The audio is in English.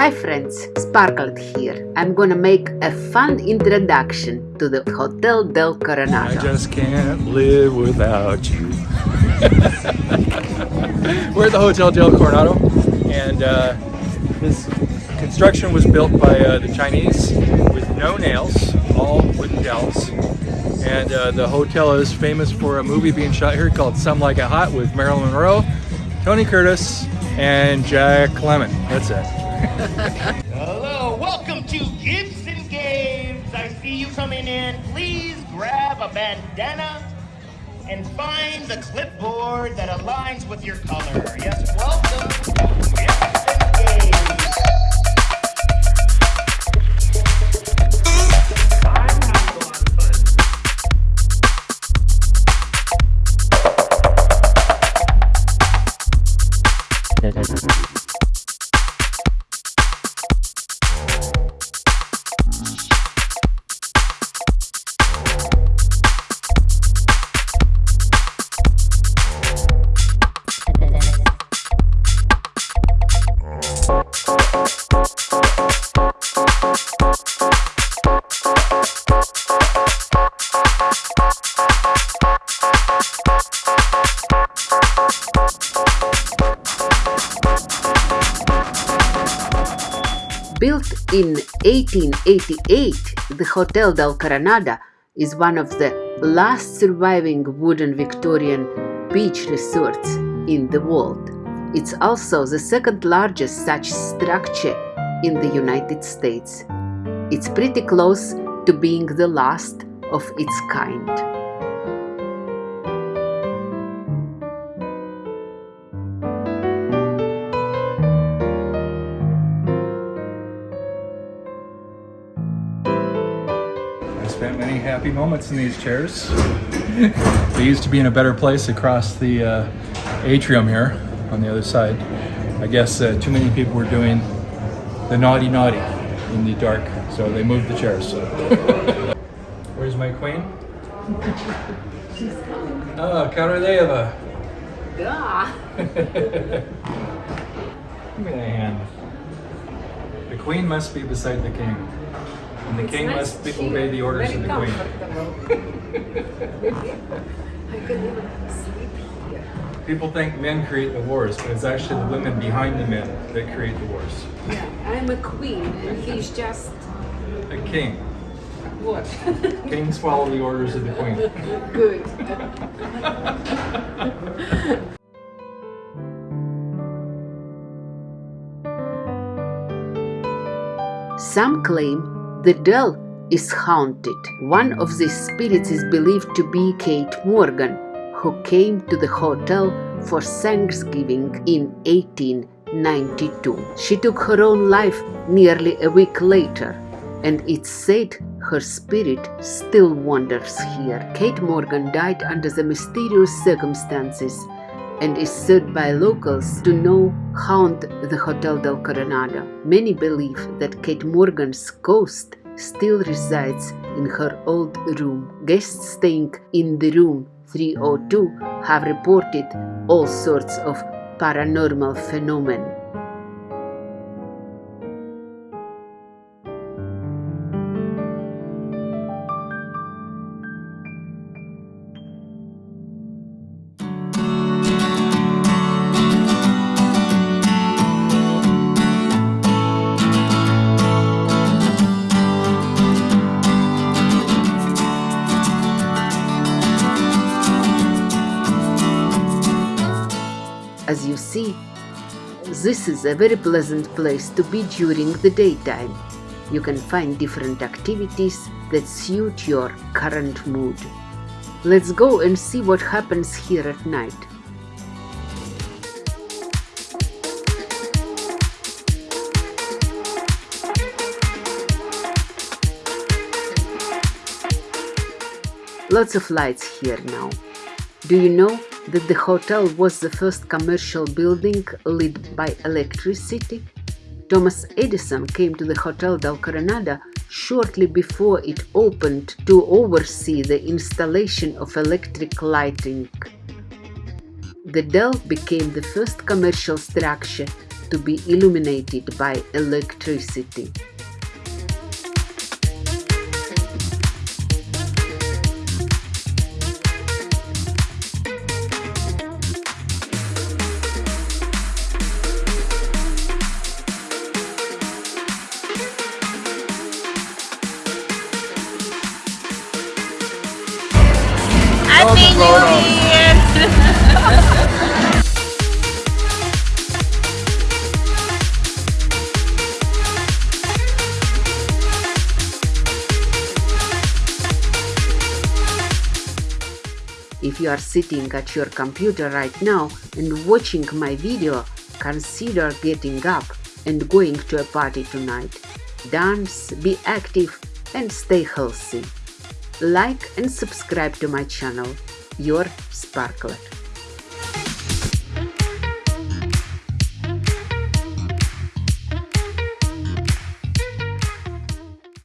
Hi friends, Sparklet here. I'm gonna make a fun introduction to the Hotel del Coronado. I just can't live without you. We're at the Hotel del Coronado, and uh, this construction was built by uh, the Chinese with no nails, all wooden dowels. And uh, the hotel is famous for a movie being shot here called Some Like It Hot with Marilyn Monroe, Tony Curtis, and Jack Lemmon. That's it. Hello, welcome to Gibson Games. I see you coming in. Please grab a bandana and find the clipboard that aligns with your color. Yes, welcome Gibson Games. I'm having Built in 1888, the Hotel del Coronado is one of the last surviving wooden Victorian beach resorts in the world. It's also the second largest such structure in the United States. It's pretty close to being the last of its kind. Spent many happy moments in these chairs. they used to be in a better place across the uh, atrium here on the other side. I guess uh, too many people were doing the naughty naughty in the dark, so they moved the chairs. Where's my queen? Oh, Caradeva. Give me that hand. The queen must be beside the king. And the king must be, obey the orders of the queen. I could even sleep here. People think men create the wars, but it's actually the women behind the men that create the wars. Yeah, I'm a queen and he's just A king. what? Kings follow the orders of the queen. Good. Some claim the Del is haunted. One of these spirits is believed to be Kate Morgan, who came to the hotel for Thanksgiving in 1892. She took her own life nearly a week later, and it's said her spirit still wanders here. Kate Morgan died under the mysterious circumstances and is said by locals to know haunt the Hotel del Coronado. Many believe that Kate Morgan's ghost still resides in her old room. Guests staying in the room 302 have reported all sorts of paranormal phenomena. As you see, this is a very pleasant place to be during the daytime. You can find different activities that suit your current mood. Let's go and see what happens here at night. Lots of lights here now. Do you know that the hotel was the first commercial building lit by electricity? Thomas Edison came to the Hotel del Coronado shortly before it opened to oversee the installation of electric lighting. The Del became the first commercial structure to be illuminated by electricity. Happy New Year! If you are sitting at your computer right now and watching my video, consider getting up and going to a party tonight. Dance, be active and stay healthy. Like and subscribe to my channel. Your Sparkler.